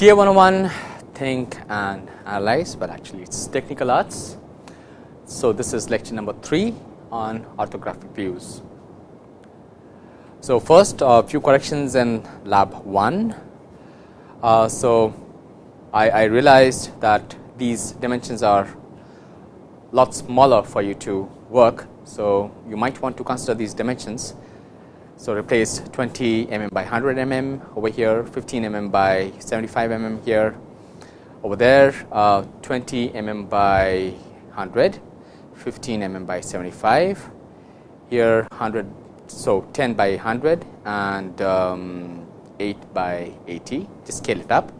TA 101 think and analyze, but actually it is technical arts. So, this is lecture number 3 on orthographic views. So, first a few corrections in lab 1. Uh, so, I, I realized that these dimensions are lot smaller for you to work. So, you might want to consider these dimensions. So, replace 20 mm by 100 mm over here, 15 mm by 75 mm here, over there uh, 20 mm by 100, 15 mm by 75, here 100, so 10 by 100 and um, 8 by 80, just scale it up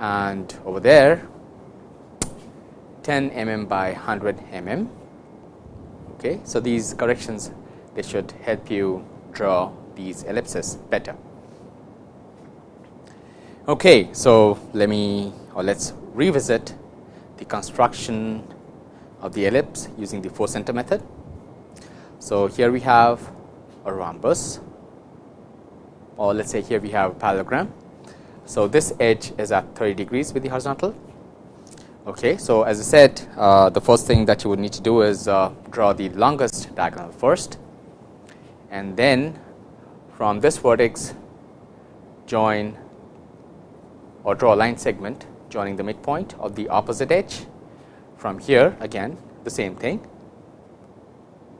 and over there 10 mm by 100 mm. Okay. So, these corrections they should help you draw these ellipses better. Okay. So, let me or let us revisit the construction of the ellipse using the 4 center method. So, here we have a rhombus or let us say here we have a parallelogram. So, this edge is at 30 degrees with the horizontal. Okay. So, as I said uh, the first thing that you would need to do is uh, draw the longest diagonal first and then from this vertex join or draw a line segment joining the midpoint of the opposite edge. From here again the same thing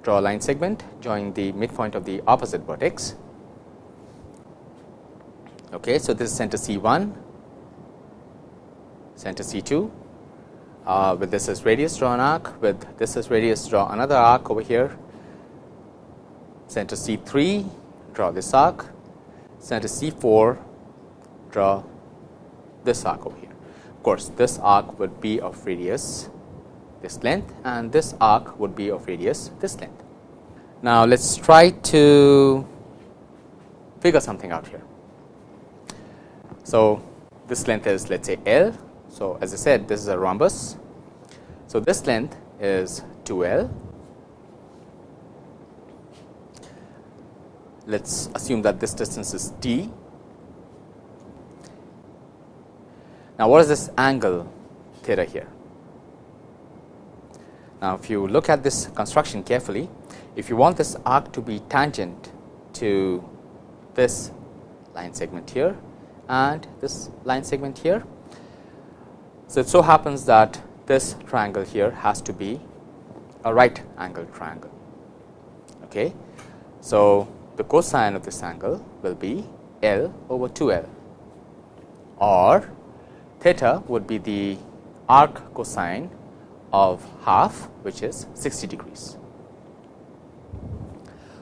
draw a line segment joining the midpoint of the opposite vertex. Okay, so, this is center C 1, center C 2 uh, with this as radius draw an arc with this as radius draw another arc over here center C 3 draw this arc center C 4 draw this arc over here Of course, this arc would be of radius this length and this arc would be of radius this length. Now, let us try to figure something out here. So, this length is let us say L. So, as I said this is a rhombus. So, this length is 2 L. Let us assume that this distance is d Now, what is this angle theta here? Now, if you look at this construction carefully, if you want this arc to be tangent to this line segment here and this line segment here. So, it so happens that this triangle here has to be a right angle triangle. Okay. So, the cosine of this angle will be L over 2 L or theta would be the arc cosine of half which is 60 degrees.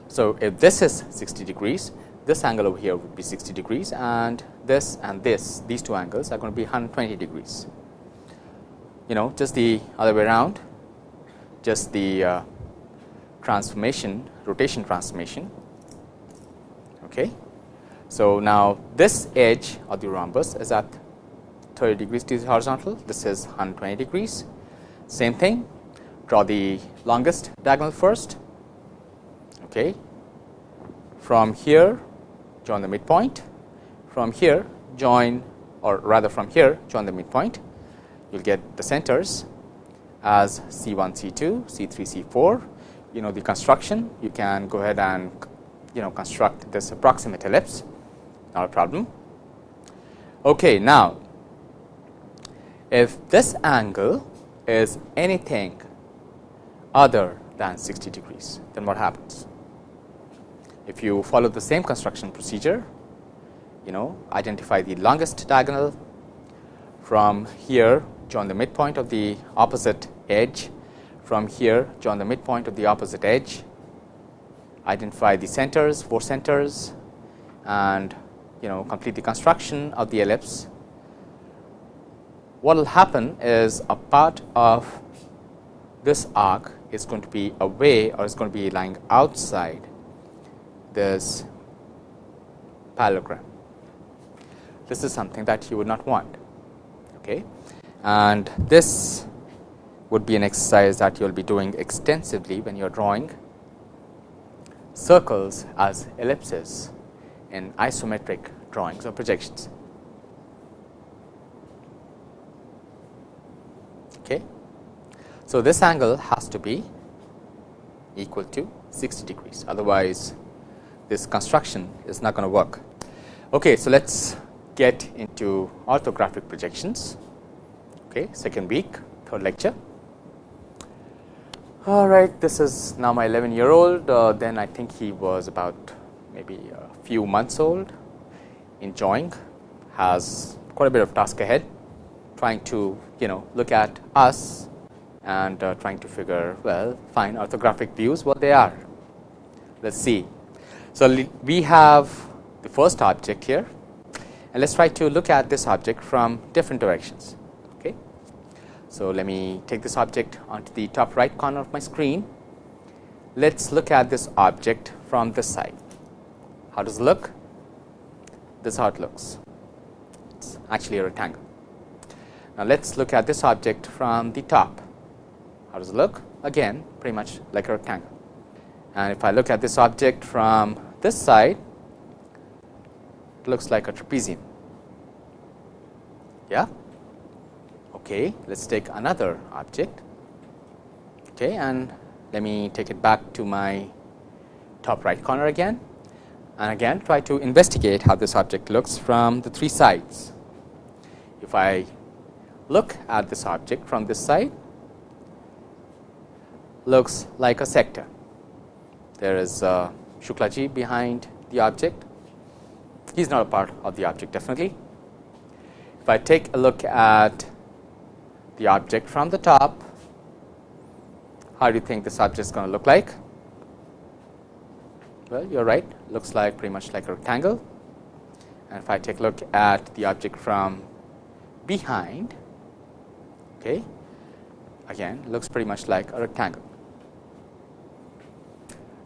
So, if this is 60 degrees this angle over here would be 60 degrees and this and this these two angles are going to be 120 degrees. You know just the other way around just the uh, transformation rotation transformation. Okay. So, now this edge of the rhombus is at 30 degrees to the horizontal, this is 120 degrees. Same thing, draw the longest diagonal first. Okay. From here, join the midpoint. From here, join or rather from here, join the midpoint. You will get the centers as C 1, C 2, C 3, C 4. You know the construction, you can go ahead and you know construct this approximate ellipse, not a problem. Okay, now, if this angle is anything other than 60 degrees, then what happens? If you follow the same construction procedure, you know identify the longest diagonal from here join the midpoint of the opposite edge from here join the midpoint of the opposite edge identify the centers four centers and you know complete the construction of the ellipse what will happen is a part of this arc is going to be away or is going to be lying outside this parallelogram. This is something that you would not want. Okay. And this would be an exercise that you will be doing extensively when you are drawing circles as ellipses in isometric drawings or projections. Okay. So, this angle has to be equal to 60 degrees otherwise this construction is not going to work. Okay, so, let us get into orthographic projections, okay, second week, third lecture. All right, this is now my 11 year old uh, then I think he was about maybe a few months old enjoying has quite a bit of task ahead trying to you know look at us and uh, trying to figure well find orthographic views what they are. Let us see. So, we have the first object here and let us try to look at this object from different directions. So, let me take this object onto the top right corner of my screen. Let us look at this object from this side. How does it look? This is how it looks. It is actually a rectangle. Now, let us look at this object from the top. How does it look? Again pretty much like a rectangle. And if I look at this object from this side, it looks like a trapezium. Yeah? Okay, let us take another object okay, and let me take it back to my top right corner again and again try to investigate how this object looks from the three sides. If I look at this object from this side, looks like a sector. There is uh, Shuklaji behind the object. He is not a part of the object definitely. If I take a look at the object from the top, how do you think this object is going to look like? Well, you are right, looks like pretty much like a rectangle. And if I take a look at the object from behind, okay, again looks pretty much like a rectangle.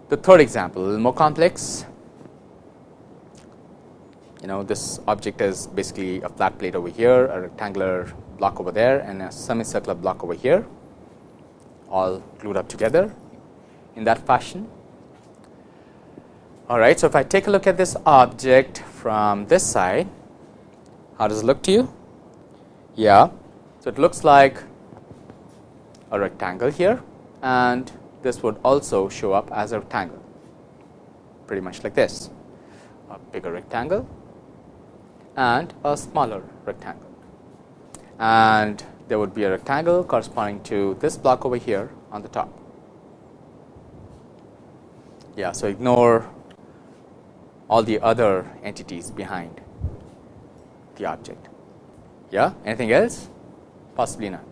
The third example, a little more complex. You know, this object is basically a flat plate over here, a rectangular block over there, and a semicircular block over here, all glued up together in that fashion. All right. So, if I take a look at this object from this side, how does it look to you? Yeah. So, it looks like a rectangle here and this would also show up as a rectangle pretty much like this a bigger rectangle and a smaller rectangle and there would be a rectangle corresponding to this block over here on the top. Yeah, so ignore all the other entities behind the object. Yeah, anything else? Possibly not.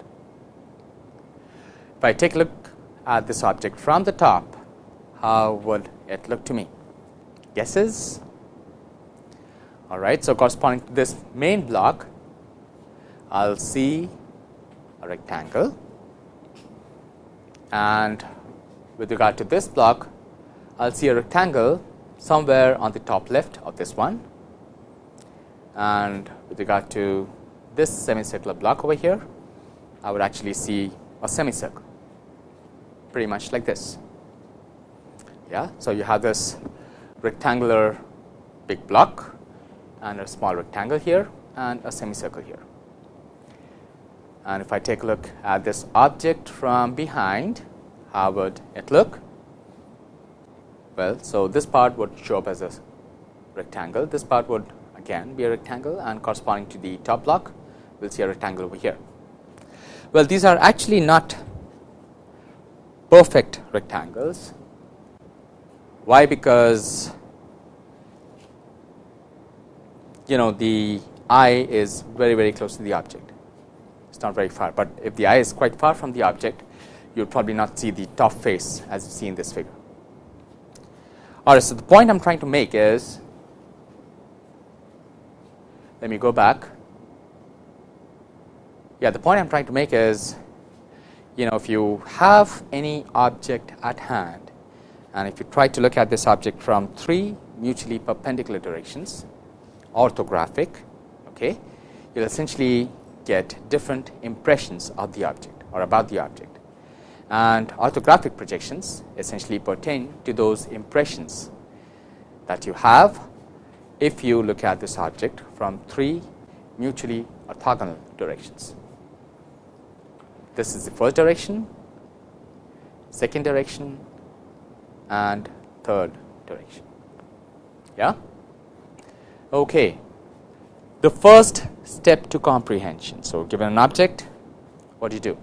If I take a look at this object from the top, how would it look to me? Guesses? All right. So, corresponding to this main block, I will see a rectangle and with regard to this block, I will see a rectangle somewhere on the top left of this one and with regard to this semicircular block over here, I would actually see a semicircle pretty much like this. Yeah. So, you have this rectangular big block and a small rectangle here and a semicircle here. And if I take a look at this object from behind, how would it look? Well, so this part would show up as a rectangle, this part would again be a rectangle and corresponding to the top block, we will see a rectangle over here. Well, these are actually not perfect rectangles. Why? Because you know the eye is very very close to the object. It is not very far, but if the eye is quite far from the object, you will probably not see the top face as you see in this figure. All right. So, the point I am trying to make is, let me go back. Yeah, the point I am trying to make is you know if you have any object at hand and if you try to look at this object from three mutually perpendicular directions orthographic okay you'll essentially get different impressions of the object or about the object and orthographic projections essentially pertain to those impressions that you have if you look at this object from three mutually orthogonal directions this is the first direction, second direction and third direction. Yeah. Okay. The first step to comprehension. So, given an object, what do you do?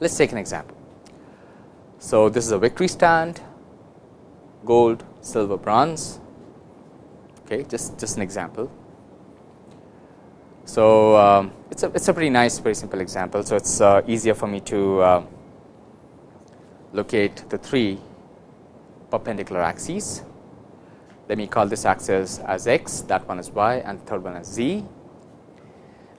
Let us take an example. So, this is a victory stand, gold, silver, bronze. Okay, just just an example. So, um, it's a it's a pretty nice, very simple example. So, it's uh, easier for me to uh, locate the three perpendicular axes. Let me call this axis as x, that one is y, and the third one as z.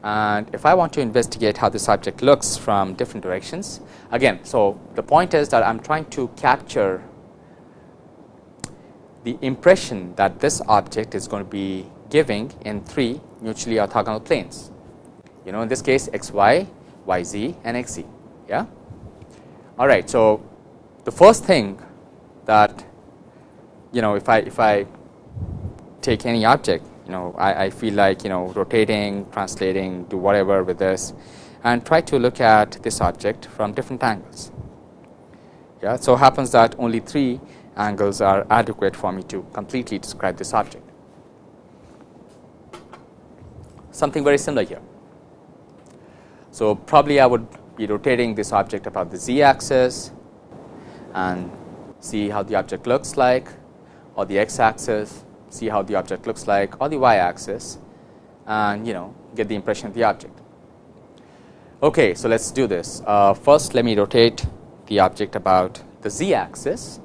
And if I want to investigate how this object looks from different directions, again, so the point is that I am trying to capture the impression that this object is going to be giving in three mutually orthogonal planes. You know, in this case, x y, y z, and x z. Yeah. All right. So the first thing that you know, if I if I take any object, you know, I, I feel like you know rotating, translating, do whatever with this, and try to look at this object from different angles. Yeah. So happens that only three angles are adequate for me to completely describe this object. Something very similar here. So probably I would be rotating this object about the z axis and see how the object looks like or the x axis, see how the object looks like or the y axis and you know get the impression of the object. Okay, so let us do this. Uh, first let me rotate the object about the z axis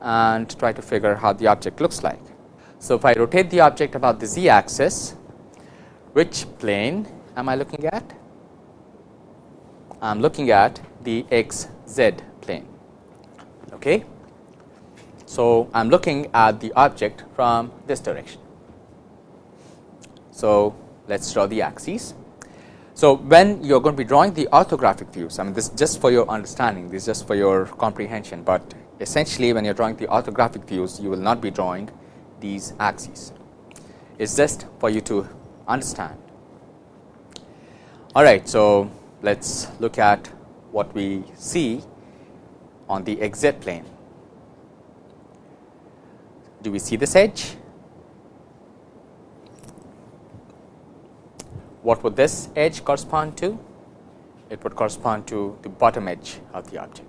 and try to figure out how the object looks like. So, if I rotate the object about the z axis, which plane am I looking at? I am looking at the x z plane. Okay. So, I am looking at the object from this direction. So, let us draw the axes. So, when you are going to be drawing the orthographic views, I mean this just for your understanding, this is just for your comprehension, but essentially when you are drawing the orthographic views, you will not be drawing these axes. It is just for you to understand. All right, so let us look at what we see on the x z plane. Do we see this edge? What would this edge correspond to? It would correspond to the bottom edge of the object.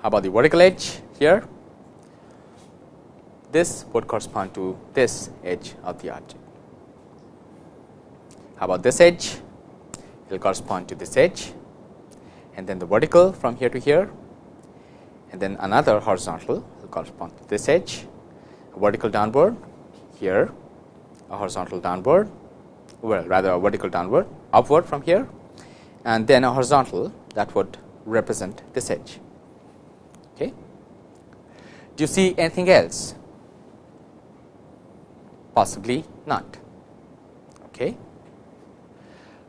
How about the vertical edge here? This would correspond to this edge of the object. How about this edge? It will correspond to this edge and then the vertical from here to here and then another horizontal correspond to this edge, a vertical downward here, a horizontal downward, well rather a vertical downward upward from here and then a horizontal that would represent this edge. Okay. Do you see anything else? Possibly not. Okay.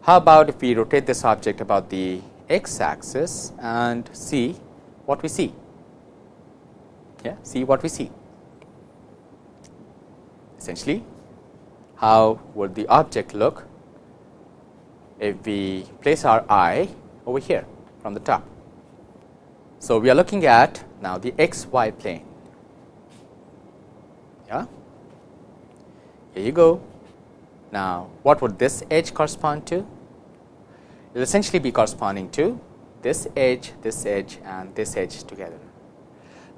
How about if we rotate this object about the x axis and see what we see? Yeah, see what we see. Essentially, how would the object look if we place our eye over here from the top? So, we are looking at now the x y plane. Yeah. Here you go. Now, what would this edge correspond to? It will essentially be corresponding to this edge, this edge and this edge together.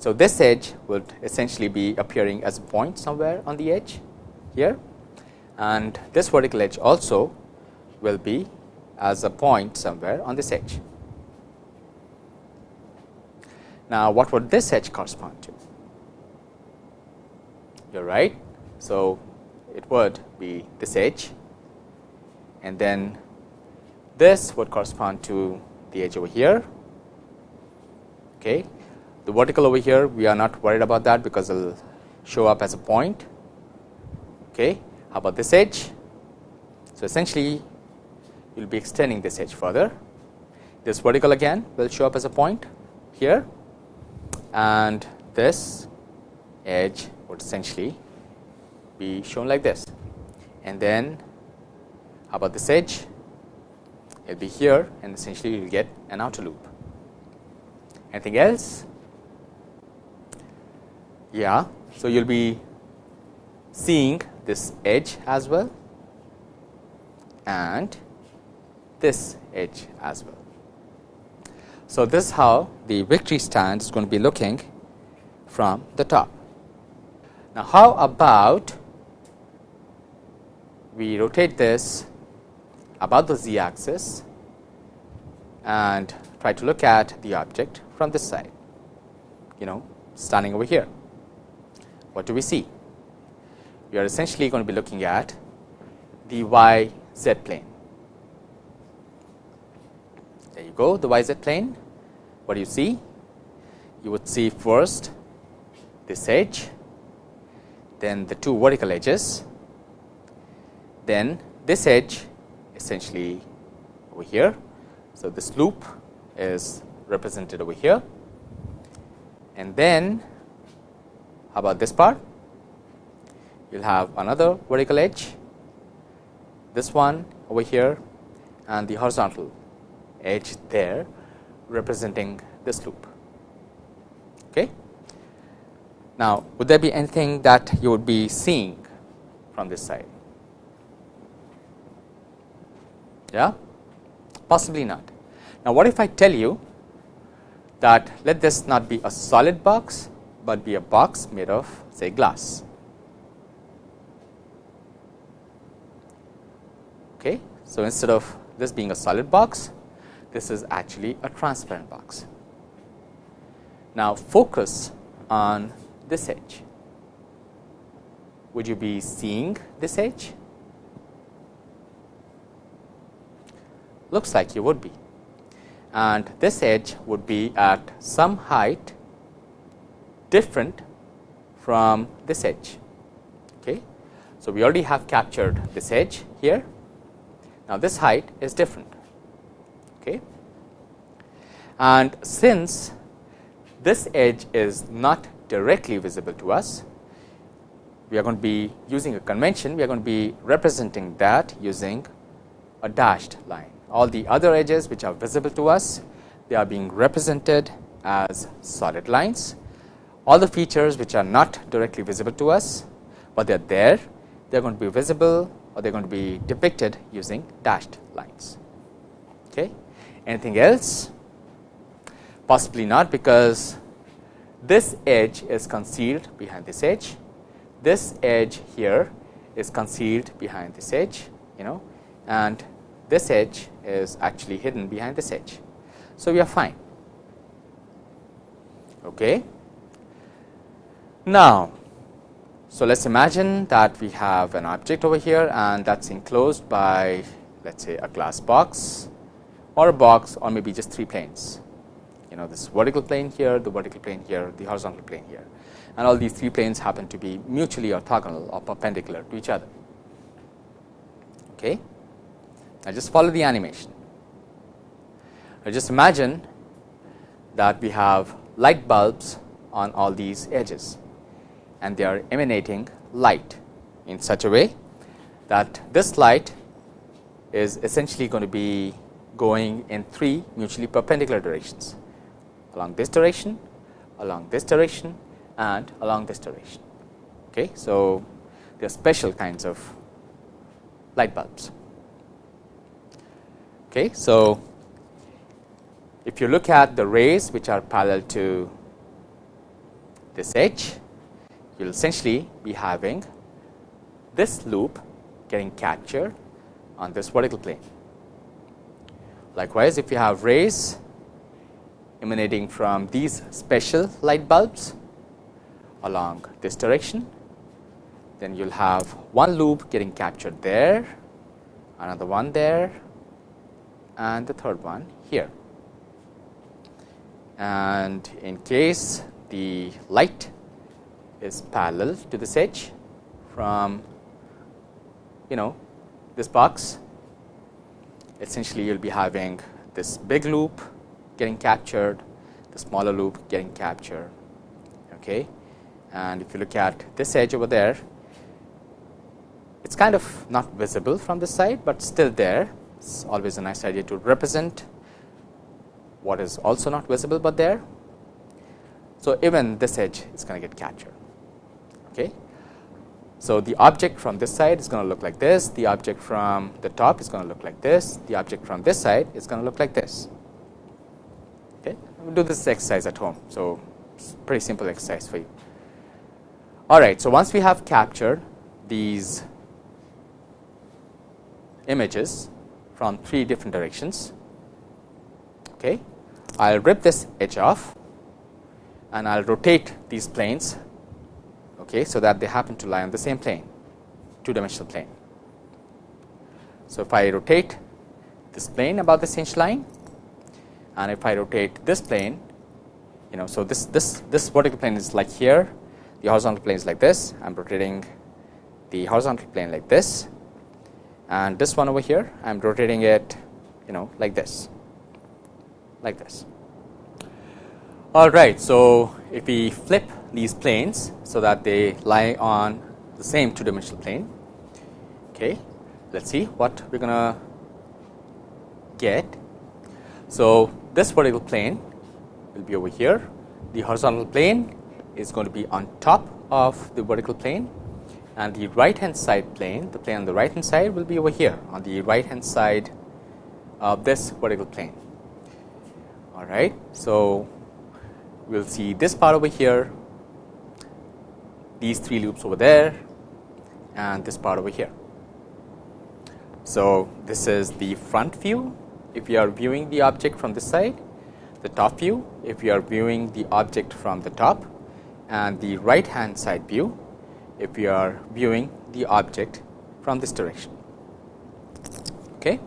So, this edge would essentially be appearing as a point somewhere on the edge here and this vertical edge also will be as a point somewhere on this edge. Now, what would this edge correspond to? You are right. So, it would be this edge and then this would correspond to the edge over here. Okay. The vertical over here we are not worried about that because it will show up as a point. Okay. How about this edge? So, essentially you will be extending this edge further. This vertical again will show up as a point here and this edge would essentially be shown like this and then how about this edge it will be here and essentially you will get an outer loop. Anything else? Yeah. So, you will be seeing this edge as well and this edge as well. So, this is how the victory stand is going to be looking from the top. Now, how about we rotate this about the z axis and try to look at the object from this side, you know standing over here. What do we see? We are essentially going to be looking at the y z plane. There you go, the y z plane. What do you see? You would see first this edge, then the two vertical edges, then this edge essentially over here. So, this loop is represented over here and then about this part? You will have another vertical edge, this one over here and the horizontal edge there representing this loop. Okay. Now, would there be anything that you would be seeing from this side? Yeah, possibly not. Now, what if I tell you that let this not be a solid box, but be a box made of say glass. Okay. So, instead of this being a solid box, this is actually a transparent box. Now, focus on this edge. Would you be seeing this edge? Looks like you would be and this edge would be at some height different from this edge. Okay. So, we already have captured this edge here. Now, this height is different. Okay. And since this edge is not directly visible to us, we are going to be using a convention, we are going to be representing that using a dashed line. All the other edges which are visible to us, they are being represented as solid lines. All the features which are not directly visible to us, but they are there, they are going to be visible or they are going to be depicted using dashed lines. Okay. Anything else? Possibly not, because this edge is concealed behind this edge. This edge here is concealed behind this edge, you know, and this edge is actually hidden behind this edge. So, we are fine. Okay. Now, so let us imagine that we have an object over here and that is enclosed by let us say a glass box or a box or maybe just three planes. You know this vertical plane here, the vertical plane here, the horizontal plane here and all these three planes happen to be mutually orthogonal or perpendicular to each other. Okay. Now, just follow the animation. Now, just imagine that we have light bulbs on all these edges and they are emanating light in such a way that this light is essentially going to be going in three mutually perpendicular directions along this direction, along this direction and along this direction. Okay. So, there are special kinds of light bulbs. Okay. So, if you look at the rays which are parallel to this edge, you will essentially be having this loop getting captured on this vertical plane. Likewise, if you have rays emanating from these special light bulbs along this direction, then you will have one loop getting captured there, another one there, and the third one here. And in case the light is parallel to this edge from you know this box, essentially you will be having this big loop getting captured, the smaller loop getting captured. Okay. And if you look at this edge over there, it is kind of not visible from this side, but still there It's always a nice idea to represent what is also not visible, but there. So, even this edge is going to get captured. Okay. So, the object from this side is going to look like this, the object from the top is going to look like this, the object from this side is going to look like this. Okay. We'll do this exercise at home. So, pretty simple exercise for you. All right. So, once we have captured these images from three different directions, okay, I will rip this edge off and I will rotate these planes okay, so that they happen to lie on the same plane two dimensional plane. So, if I rotate this plane about this hinge line and if I rotate this plane you know. So, this this this vertical plane is like here the horizontal plane is like this I am rotating the horizontal plane like this and this one over here I am rotating it you know like this like this. All right. So, if we flip these planes, so that they lie on the same two dimensional plane, okay, let us see what we are going to get. So, this vertical plane will be over here, the horizontal plane is going to be on top of the vertical plane and the right hand side plane, the plane on the right hand side will be over here on the right hand side of this vertical plane all right. So, we will see this part over here, these three loops over there and this part over here. So, this is the front view if you are viewing the object from this side, the top view if you are viewing the object from the top and the right hand side view if you are viewing the object from this direction. Okay.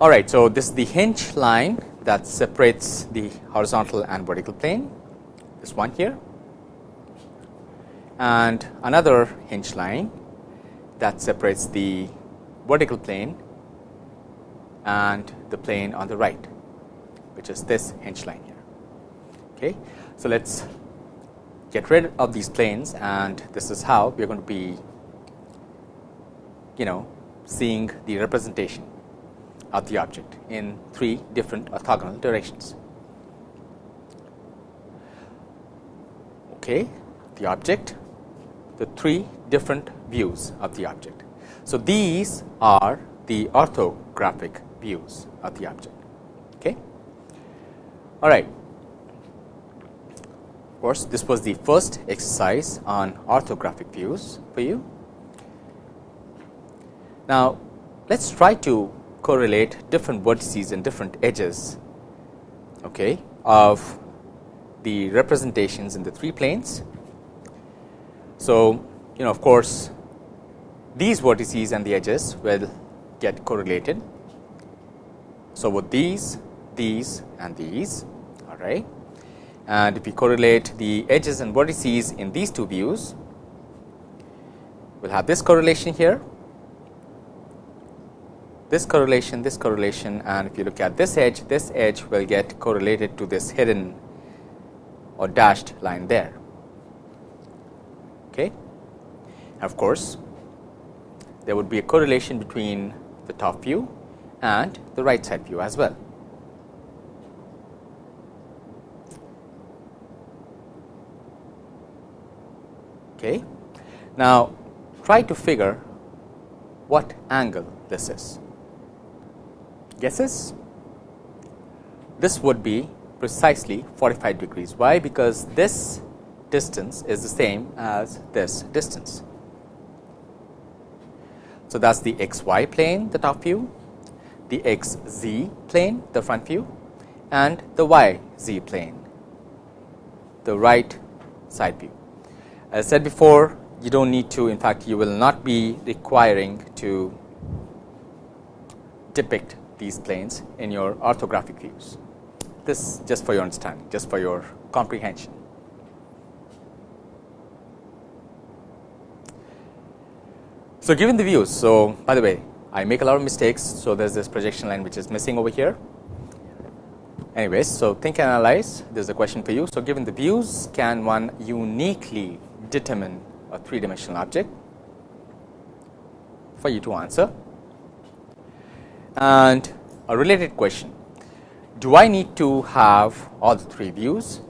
All right. So, this is the hinge line that separates the horizontal and vertical plane, this one here and another hinge line that separates the vertical plane and the plane on the right, which is this hinge line here. Okay. So, let us get rid of these planes and this is how we are going to be you know seeing the representation of the object in three different orthogonal directions. Okay, the object, the three different views of the object. So, these are the orthographic views of the object. Okay. All right. Of course, this was the first exercise on orthographic views for you. Now, let us try to correlate different vertices and different edges okay, of the representations in the three planes. So, you know of course, these vertices and the edges will get correlated. So, with these, these and these all right and if we correlate the edges and vertices in these two views, we will have this correlation here this correlation, this correlation and if you look at this edge, this edge will get correlated to this hidden or dashed line there. Okay. Of course, there would be a correlation between the top view and the right side view as well. Okay. Now, try to figure what angle this is guesses? This would be precisely 45 degrees. Why? Because this distance is the same as this distance. So, that is the x y plane the top view, the x z plane the front view and the y z plane the right side view. As I said before you do not need to in fact you will not be requiring to depict these planes in your orthographic views. This just for your understanding, just for your comprehension. So, given the views, so by the way, I make a lot of mistakes. So, there is this projection line which is missing over here. Anyways, so think and analyze. There is a question for you. So, given the views, can one uniquely determine a three dimensional object? For you to answer. And a related question, do I need to have all the three views?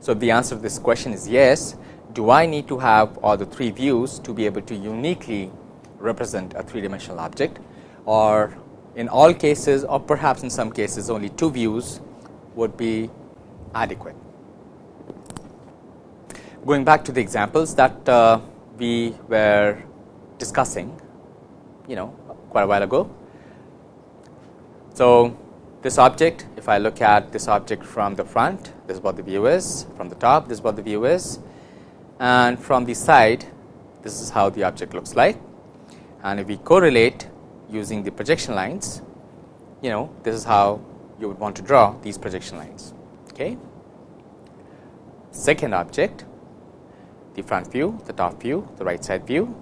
So, the answer to this question is yes, do I need to have all the three views to be able to uniquely represent a three dimensional object or in all cases or perhaps in some cases only two views would be adequate. Going back to the examples that uh, we were discussing you know quite a while ago. So, this object if I look at this object from the front this is what the view is from the top this is what the view is and from the side this is how the object looks like and if we correlate using the projection lines, you know this is how you would want to draw these projection lines. Okay. Second object, the front view, the top view, the right side view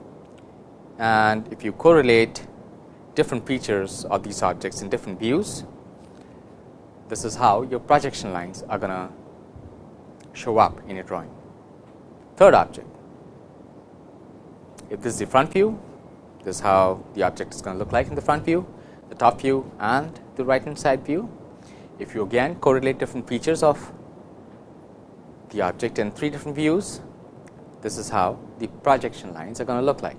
and if you correlate different features of these objects in different views, this is how your projection lines are going to show up in your drawing. Third object, if this is the front view, this is how the object is going to look like in the front view, the top view and the right hand side view. If you again correlate different features of the object in three different views, this is how the projection lines are going to look like.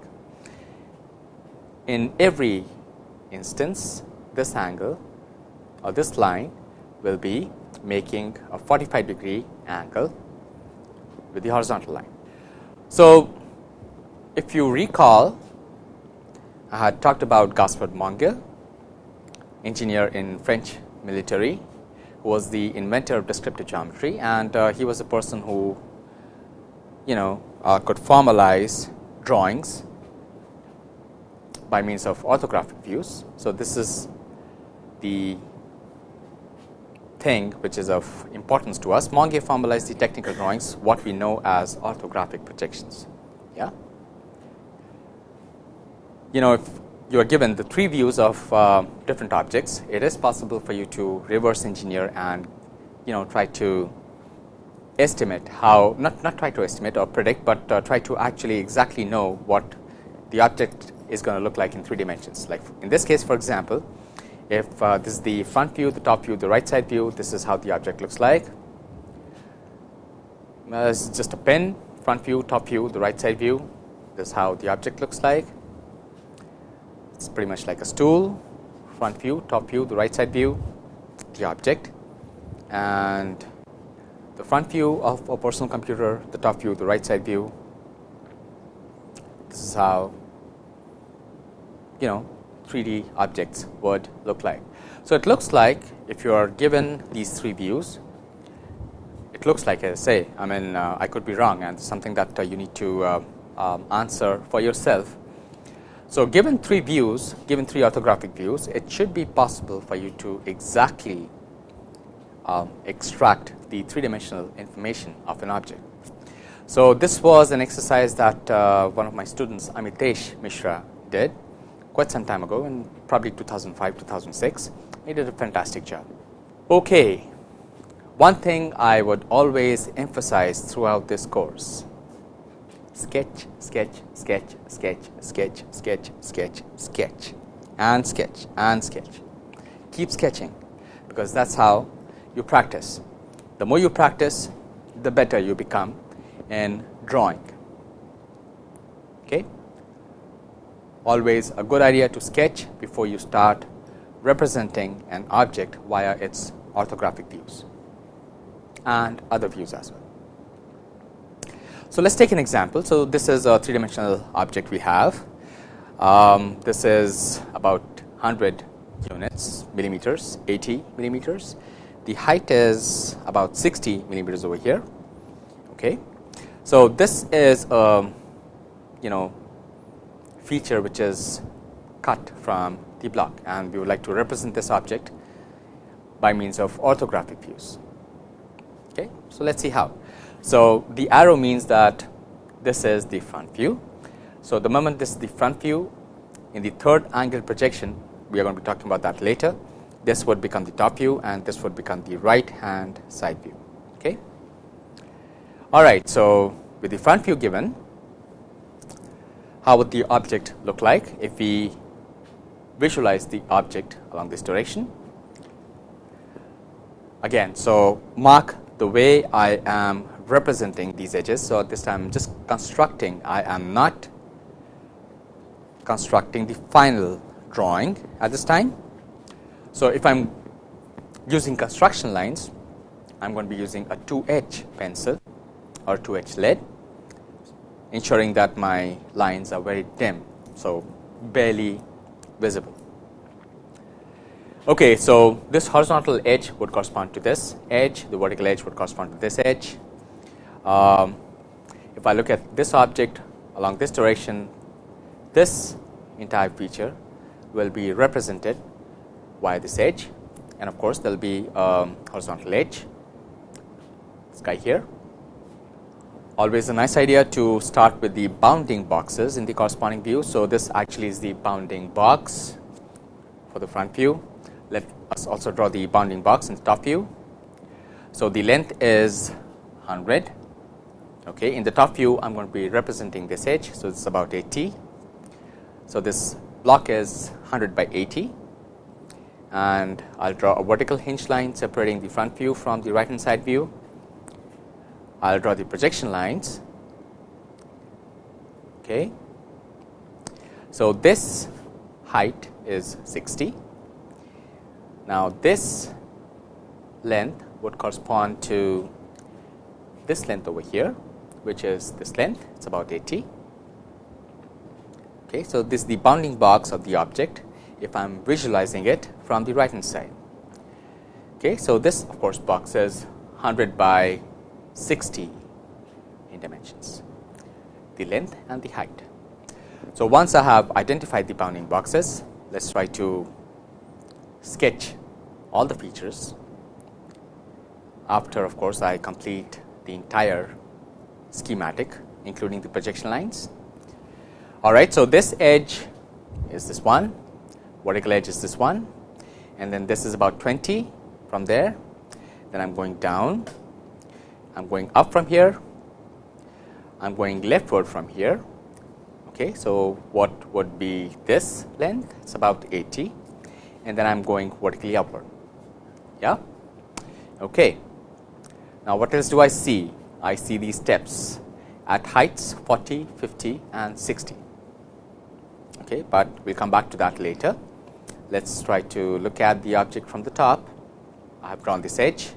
In every instance, this angle or this line will be making a 45 degree angle with the horizontal line. So, if you recall I had talked about Gaspard Monge, engineer in French military, who was the inventor of descriptive geometry and uh, he was a person who you know uh, could formalize drawings by means of orthographic views. So, this is the thing which is of importance to us. Monge formalized the technical drawings what we know as orthographic projections. Yeah you know if you are given the three views of uh, different objects, it is possible for you to reverse engineer and you know try to estimate how not not try to estimate or predict, but uh, try to actually exactly know what the object is going to look like in three dimensions. Like in this case for example, if uh, this is the front view, the top view, the right side view, this is how the object looks like. Uh, this is just a pen, front view, top view, the right side view, this is how the object looks like it's pretty much like a stool, front view, top view, the right side view, the object and the front view of a personal computer, the top view, the right side view. This is how you know 3D objects would look like. So, it looks like if you are given these three views, it looks like I say I mean uh, I could be wrong and something that uh, you need to uh, um, answer for yourself so, given three views, given three orthographic views, it should be possible for you to exactly um, extract the three dimensional information of an object. So, this was an exercise that uh, one of my students Amitesh Mishra did quite some time ago in probably 2005 2006 he did a fantastic job. Okay, one thing I would always emphasize throughout this course sketch, sketch, sketch, sketch, sketch, sketch, sketch, sketch and sketch and sketch. Keep sketching because that is how you practice. The more you practice, the better you become in drawing. Okay? Always a good idea to sketch before you start representing an object via its orthographic views and other views as well. So, let us take an example. So, this is a three dimensional object we have. Um, this is about 100 units millimeters 80 millimeters. The height is about 60 millimeters over here. Okay. So, this is a you know feature which is cut from the block and we would like to represent this object by means of orthographic views. Okay. So, let us see how. So, the arrow means that this is the front view. So, the moment this is the front view in the third angle projection we are going to be talking about that later this would become the top view and this would become the right hand side view. Okay. All right. So, with the front view given how would the object look like if we visualize the object along this direction. Again, so mark the way I am representing these edges. So, at this time I am just constructing, I am not constructing the final drawing at this time. So, if I am using construction lines, I am going to be using a 2H pencil or 2H lead, ensuring that my lines are very dim. So, barely visible. Okay, so this horizontal edge would correspond to this edge, the vertical edge would correspond to this edge. Um, if I look at this object along this direction, this entire feature will be represented by this edge and of course, there will be a horizontal edge, this guy here. Always a nice idea to start with the bounding boxes in the corresponding view. So, this actually is the bounding box for the front view let us also draw the bounding box in the top view. So, the length is 100 okay. in the top view I am going to be representing this edge. So, this is about 80. So, this block is 100 by 80 and I will draw a vertical hinge line separating the front view from the right hand side view. I will draw the projection lines. Okay. So, this height is 60 now, this length would correspond to this length over here, which is this length, it is about 80. Okay, so, this is the bounding box of the object if I am visualizing it from the right hand side. Okay, so, this of course, box is 100 by 60 in dimensions, the length and the height. So, once I have identified the bounding boxes, let us try to sketch all the features after of course, I complete the entire schematic including the projection lines. All right. So, this edge is this one, vertical edge is this one and then this is about 20 from there. Then I am going down, I am going up from here, I am going leftward from here. Okay. So, what would be this length? It is about 80 and then I am going vertically upward. Yeah. Okay. Now, what else do I see? I see these steps at heights 40, 50 and 60. Okay, but we will come back to that later. Let us try to look at the object from the top. I have drawn this edge.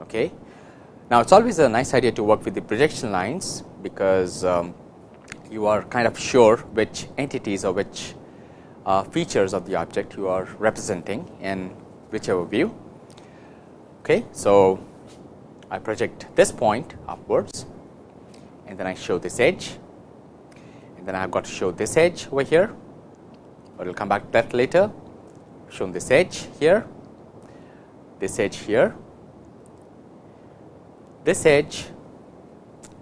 Okay. Now, it is always a nice idea to work with the projection lines, because um, you are kind of sure which entities or which uh, features of the object you are representing in whichever view. Okay, so I project this point upwards and then I show this edge and then I have got to show this edge over here, but we will come back to that later. Shown this edge here, this edge here, this edge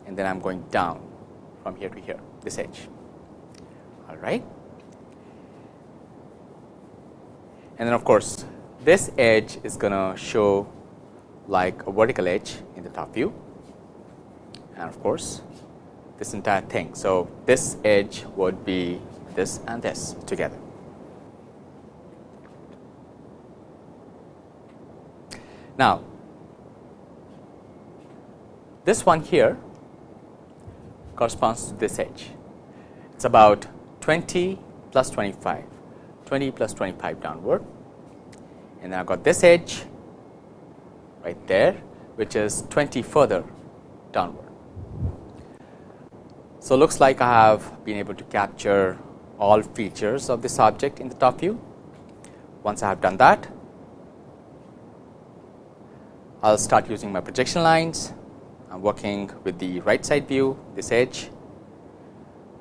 and then I am going down from here to here, this edge. All right. And then of course, this edge is going to show like a vertical edge in the top view and of course, this entire thing. So, this edge would be this and this together. Now, this one here corresponds to this edge. It is about 20 plus 25. 20 plus 25 downward and then I got this edge right there which is 20 further downward. So, looks like I have been able to capture all features of this object in the top view. Once I have done that, I will start using my projection lines. I am working with the right side view, this edge,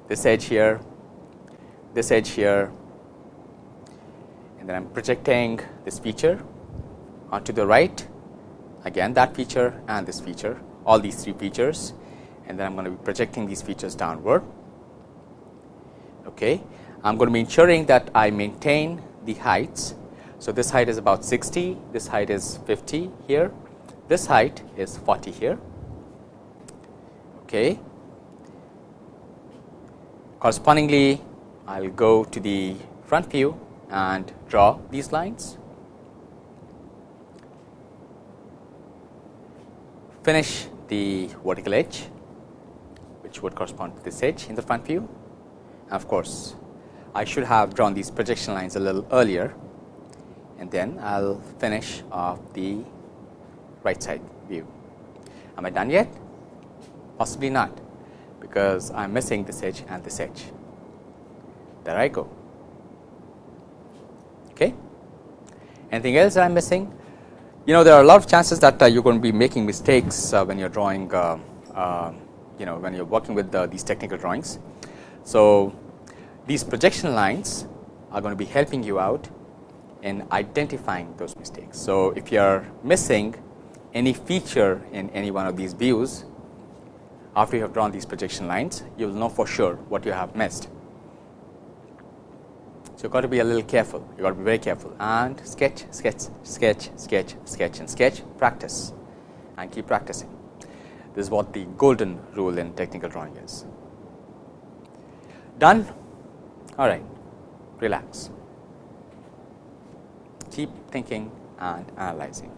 this edge here, this edge here, and then I am projecting this feature onto the right again that feature and this feature all these three features and then I am going to be projecting these features downward. Okay. I am going to be ensuring that I maintain the heights. So, this height is about 60, this height is 50 here, this height is 40 here. Okay. Correspondingly, I will go to the front view and draw these lines. Finish the vertical edge which would correspond to this edge in the front view. Of course, I should have drawn these projection lines a little earlier and then I will finish off the right side view. Am I done yet? Possibly not because I am missing this edge and this edge. There I go. Okay. Anything else that I am missing? You know there are a lot of chances that uh, you are going to be making mistakes uh, when you are drawing uh, you know when you are working with these technical drawings. So, these projection lines are going to be helping you out in identifying those mistakes. So, if you are missing any feature in any one of these views after you have drawn these projection lines, you will know for sure what you have missed. So, you got to be a little careful, you got to be very careful and sketch, sketch, sketch, sketch, sketch and sketch, practice and keep practicing. This is what the golden rule in technical drawing is. Done? All right, relax. Keep thinking and analyzing.